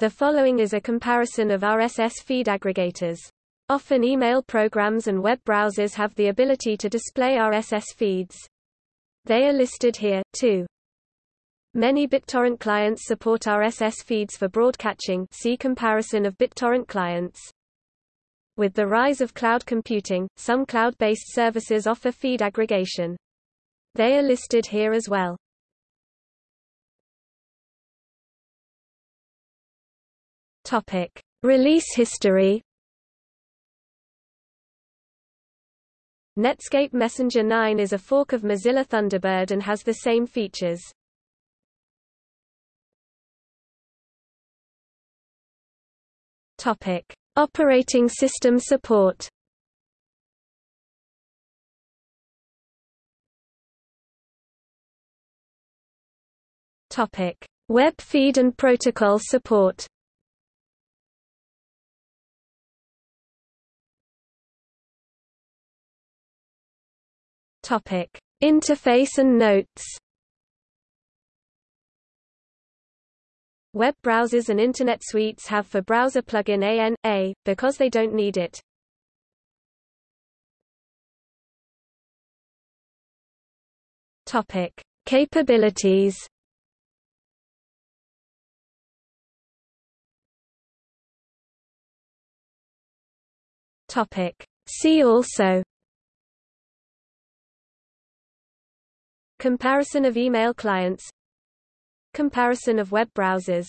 The following is a comparison of RSS feed aggregators. Often email programs and web browsers have the ability to display RSS feeds. They are listed here, too. Many BitTorrent clients support RSS feeds for broadcatching see comparison of BitTorrent clients. With the rise of cloud computing, some cloud-based services offer feed aggregation. They are listed here as well. Topic: Release history. Netscape Messenger 9 is a fork of Mozilla Thunderbird and has the same features. Topic: Operating system support. Topic: Web feed and protocol support. Topic: Interface and notes. Web browsers and Internet suites have for browser plugin AN/A because they don't need it. Topic: Capabilities. Topic: See also Comparison of email clients. Comparison of web browsers